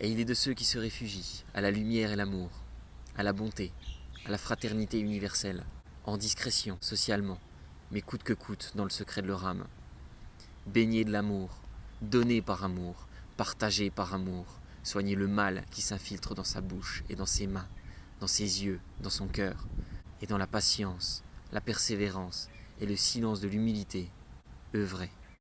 Et il est de ceux qui se réfugient à la lumière et l'amour, à la bonté, à la fraternité universelle, en discrétion, socialement, mais coûte que coûte dans le secret de leur âme. Baigné de l'amour, donné par amour, partagé par amour, soigner le mal qui s'infiltre dans sa bouche et dans ses mains, dans ses yeux, dans son cœur, et dans la patience, la persévérance et le silence de l'humilité, œuvrer.